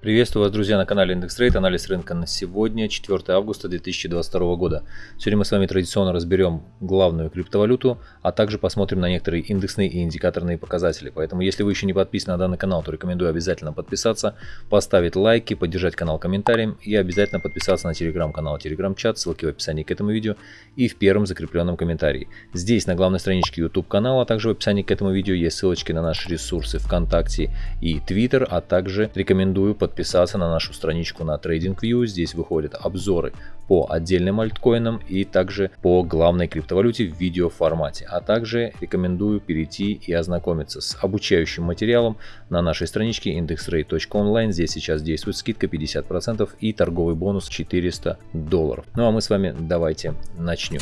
Приветствую вас, друзья, на канале Индекс Трейд. Анализ рынка на сегодня, 4 августа 2022 года. Сегодня мы с вами традиционно разберем главную криптовалюту, а также посмотрим на некоторые индексные и индикаторные показатели. Поэтому, если вы еще не подписаны на данный канал, то рекомендую обязательно подписаться, поставить лайки, поддержать канал комментарием и обязательно подписаться на телеграм-канал, телеграм-чат, ссылки в описании к этому видео и в первом закрепленном комментарии. Здесь на главной страничке YouTube канала, а также в описании к этому видео есть ссылочки на наши ресурсы ВКонтакте и Twitter, а также рекомендую подписаться на нашу страничку на TradingView. Здесь выходят обзоры по отдельным альткоинам и также по главной криптовалюте в видеоформате. А также рекомендую перейти и ознакомиться с обучающим материалом на нашей страничке indexrate.online. Здесь сейчас действует скидка 50% и торговый бонус 400 долларов. Ну а мы с вами давайте начнем.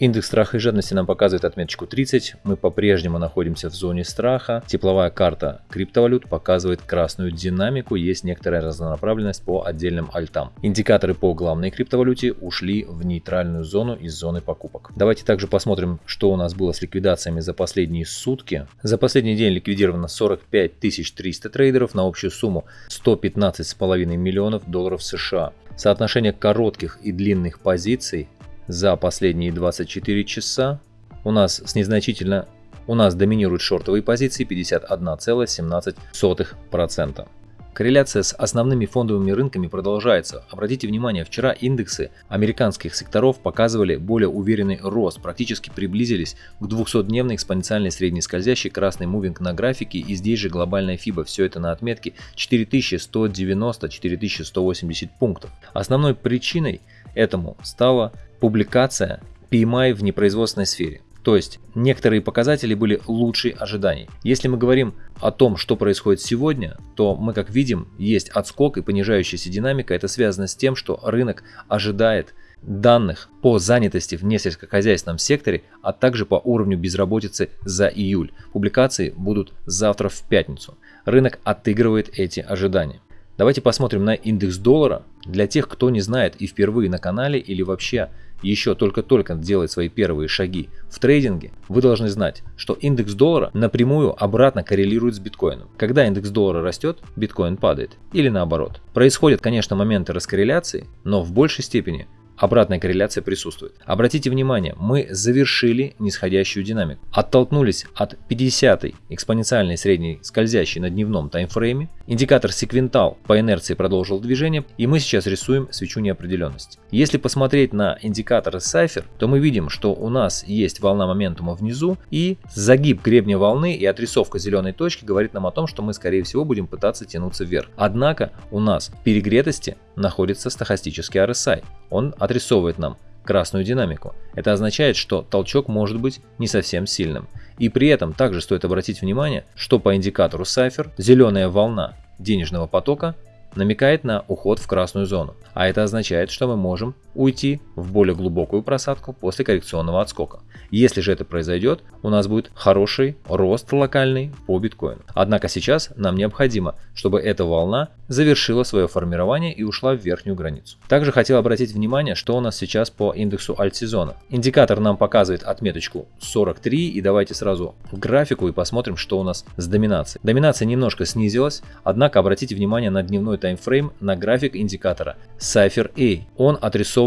Индекс страха и жадности нам показывает отметочку 30. Мы по-прежнему находимся в зоне страха. Тепловая карта криптовалют показывает красную динамику. Есть некоторая разнонаправленность по отдельным альтам. Индикаторы по главной криптовалюте ушли в нейтральную зону из зоны покупок. Давайте также посмотрим, что у нас было с ликвидациями за последние сутки. За последний день ликвидировано 45 300 трейдеров на общую сумму 115,5 миллионов долларов США. Соотношение коротких и длинных позиций за последние 24 часа у нас с незначительно у нас доминируют шортовые позиции 51,17%. Корреляция с основными фондовыми рынками продолжается. Обратите внимание, вчера индексы американских секторов показывали более уверенный рост, практически приблизились к 200-дневной экспоненциальной средней скользящей красной мувинг на графике и здесь же глобальная FIBA. Все это на отметке 4190-4180 пунктов. Основной причиной этому стала публикация PMI в непроизводственной сфере. То есть некоторые показатели были лучше ожиданий. Если мы говорим о том, что происходит сегодня, то мы как видим, есть отскок и понижающаяся динамика. Это связано с тем, что рынок ожидает данных по занятости в несельскохозяйственном секторе, а также по уровню безработицы за июль. Публикации будут завтра в пятницу. Рынок отыгрывает эти ожидания. Давайте посмотрим на индекс доллара. Для тех, кто не знает и впервые на канале или вообще еще только-только делает свои первые шаги в трейдинге, вы должны знать, что индекс доллара напрямую обратно коррелирует с биткоином. Когда индекс доллара растет, биткоин падает. Или наоборот. Происходят, конечно, моменты раскорреляции, но в большей степени обратная корреляция присутствует. Обратите внимание, мы завершили нисходящую динамику. Оттолкнулись от 50 экспоненциальной средней скользящей на дневном таймфрейме. Индикатор секвентал по инерции продолжил движение, и мы сейчас рисуем свечу неопределенности. Если посмотреть на индикатор Cypher, то мы видим, что у нас есть волна моментума внизу, и загиб гребня волны и отрисовка зеленой точки говорит нам о том, что мы скорее всего будем пытаться тянуться вверх. Однако у нас перегретости находится стохастический RSI. Он отрисовывает нам красную динамику. Это означает, что толчок может быть не совсем сильным. И при этом также стоит обратить внимание, что по индикатору Cypher зеленая волна денежного потока намекает на уход в красную зону. А это означает, что мы можем уйти в более глубокую просадку после коррекционного отскока. Если же это произойдет, у нас будет хороший рост локальный по биткоину. Однако сейчас нам необходимо, чтобы эта волна завершила свое формирование и ушла в верхнюю границу. Также хотел обратить внимание, что у нас сейчас по индексу альтсезона. Индикатор нам показывает отметочку 43 и давайте сразу в графику и посмотрим, что у нас с доминацией. Доминация немножко снизилась, однако обратите внимание на дневной таймфрейм на график индикатора Cypher A. Он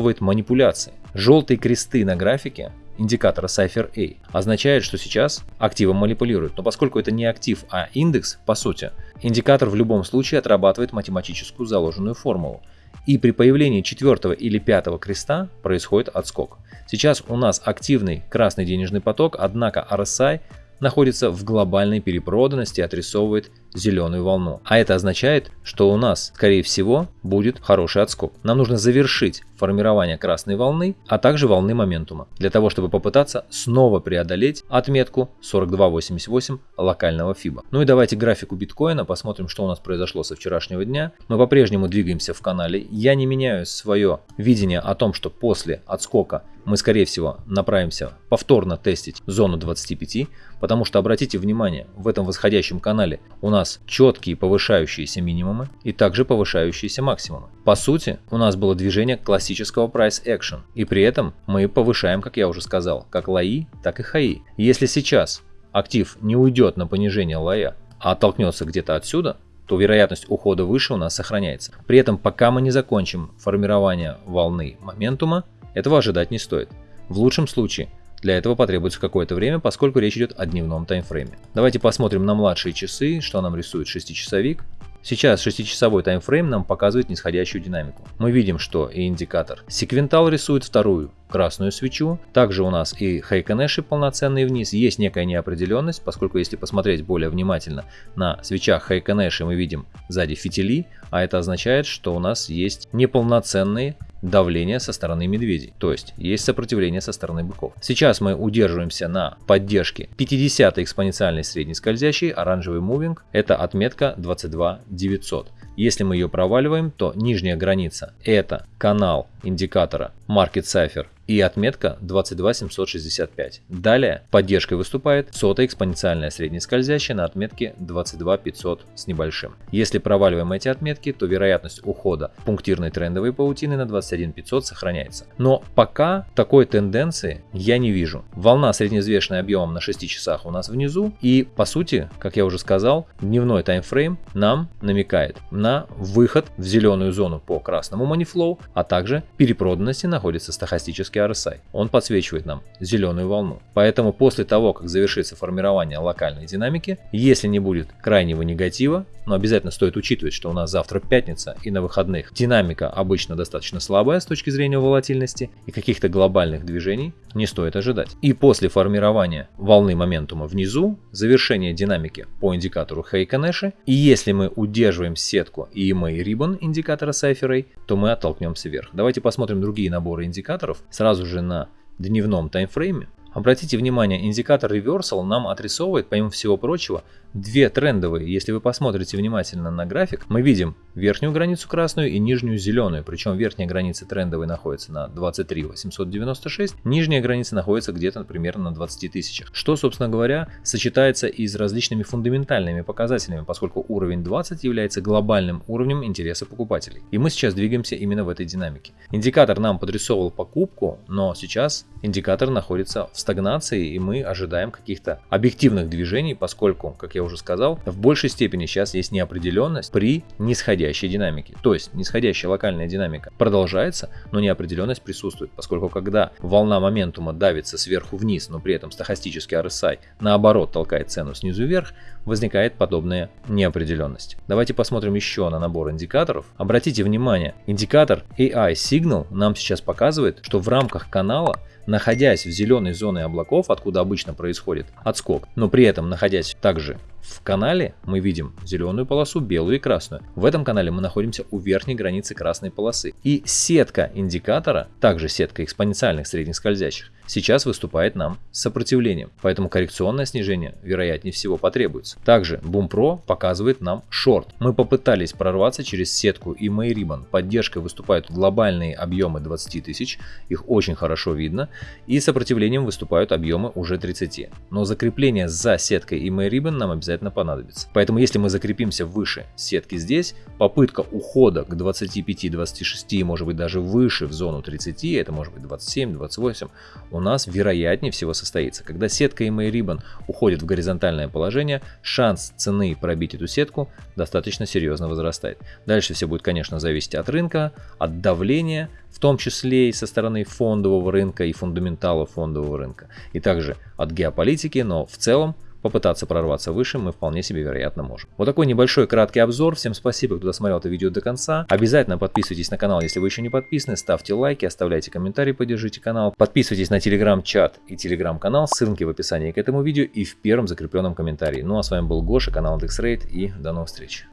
отрисовывает манипуляции. Желтые кресты на графике индикатора Cypher A означает, что сейчас активом манипулируют. Но поскольку это не актив, а индекс, по сути, индикатор в любом случае отрабатывает математическую заложенную формулу. И при появлении четвертого или пятого креста происходит отскок. Сейчас у нас активный красный денежный поток, однако RSI находится в глобальной перепроданности, отрисовывает зеленую волну. А это означает, что у нас, скорее всего, будет хороший отскок. Нам нужно завершить формирование красной волны, а также волны моментума, для того, чтобы попытаться снова преодолеть отметку 42.88 локального FIBA. Ну и давайте графику биткоина, посмотрим, что у нас произошло со вчерашнего дня. Мы по-прежнему двигаемся в канале. Я не меняю свое видение о том, что после отскока мы, скорее всего, направимся повторно тестить зону 25, потому что, обратите внимание, в этом восходящем канале у нас нас четкие повышающиеся минимумы и также повышающиеся максимумы. По сути, у нас было движение классического price action, и при этом мы повышаем, как я уже сказал, как лои, так и хаи. Если сейчас актив не уйдет на понижение лоя, а оттолкнется где-то отсюда, то вероятность ухода выше у нас сохраняется. При этом пока мы не закончим формирование волны моментума, этого ожидать не стоит. В лучшем случае для этого потребуется какое-то время, поскольку речь идет о дневном таймфрейме. Давайте посмотрим на младшие часы, что нам рисует 6-часовик. Сейчас 6-часовой таймфрейм нам показывает нисходящую динамику. Мы видим, что и индикатор секвентал рисует вторую красную свечу. Также у нас и Хейконеши полноценные вниз. Есть некая неопределенность, поскольку если посмотреть более внимательно на свечах Хейконеши мы видим сзади фитили, а это означает, что у нас есть неполноценные давление со стороны медведей, то есть есть сопротивление со стороны быков. Сейчас мы удерживаемся на поддержке 50 экспоненциальной средней скользящей, оранжевый мувинг, это отметка 22 900. Если мы ее проваливаем, то нижняя граница это канал индикатора Market Cipher и отметка 22765. Далее поддержкой выступает сотая экспоненциальная среднескользящая на отметке 22500 с небольшим. Если проваливаем эти отметки, то вероятность ухода пунктирной трендовой паутины на 21500 сохраняется. Но пока такой тенденции я не вижу. Волна средневзвешенная объемом на 6 часах у нас внизу и по сути, как я уже сказал, дневной таймфрейм нам намекает на выход в зеленую зону по красному манифлоу, а также перепроданности находится стахастический RSI. Он подсвечивает нам зеленую волну. Поэтому после того, как завершится формирование локальной динамики, если не будет крайнего негатива, но обязательно стоит учитывать, что у нас завтра пятница и на выходных динамика обычно достаточно слабая с точки зрения волатильности и каких-то глобальных движений не стоит ожидать. И после формирования волны моментума внизу, завершение динамики по индикатору Хейконеши, и если мы удерживаем сетку EMA Ribbon индикатора Cypher то мы оттолкнемся вверх. Давайте посмотрим другие наборы индикаторов сразу же на дневном таймфрейме. Обратите внимание, индикатор Reversal нам отрисовывает, помимо всего прочего, две трендовые. Если вы посмотрите внимательно на график, мы видим верхнюю границу красную и нижнюю зеленую. Причем верхняя граница трендовой находится на 23 896, нижняя граница находится где-то примерно на 20 тысячах. Что, собственно говоря, сочетается и с различными фундаментальными показателями, поскольку уровень 20 является глобальным уровнем интереса покупателей. И мы сейчас двигаемся именно в этой динамике. Индикатор нам подрисовывал покупку, но сейчас индикатор находится в стагнации и мы ожидаем каких-то объективных движений, поскольку, как я я уже сказал, в большей степени сейчас есть неопределенность при нисходящей динамике. То есть нисходящая локальная динамика продолжается, но неопределенность присутствует, поскольку когда волна моментума давится сверху вниз, но при этом стахастический RSI наоборот толкает цену снизу вверх, возникает подобная неопределенность. Давайте посмотрим еще на набор индикаторов. Обратите внимание, индикатор AI Signal нам сейчас показывает, что в рамках канала находясь в зеленой зоне облаков, откуда обычно происходит отскок, но при этом находясь также в канале мы видим зеленую полосу, белую и красную. В этом канале мы находимся у верхней границы красной полосы. И сетка индикатора, также сетка экспоненциальных средних скользящих, сейчас выступает нам сопротивлением, поэтому коррекционное снижение вероятнее всего потребуется. Также Boom Pro показывает нам шорт. Мы попытались прорваться через сетку и Ribbon. Поддержкой выступают глобальные объемы 20 тысяч, их очень хорошо видно, и сопротивлением выступают объемы уже 30. Но закрепление за сеткой и Ribbon нам обязательно понадобится. Поэтому если мы закрепимся выше сетки здесь, попытка ухода к 25-26, может быть даже выше в зону 30, это может быть 27-28, у нас вероятнее всего состоится. Когда сетка EMA Ribbon уходит в горизонтальное положение, шанс цены пробить эту сетку достаточно серьезно возрастает. Дальше все будет, конечно, зависеть от рынка, от давления, в том числе и со стороны фондового рынка и фундаментала фондового рынка, и также от геополитики, но в целом попытаться прорваться выше мы вполне себе вероятно можем. Вот такой небольшой краткий обзор. Всем спасибо, кто досмотрел это видео до конца. Обязательно подписывайтесь на канал, если вы еще не подписаны. Ставьте лайки, оставляйте комментарии, поддержите канал. Подписывайтесь на телеграм-чат и телеграм-канал. Ссылки в описании к этому видео и в первом закрепленном комментарии. Ну а с вами был Гоша, канал IndexRate и до новых встреч.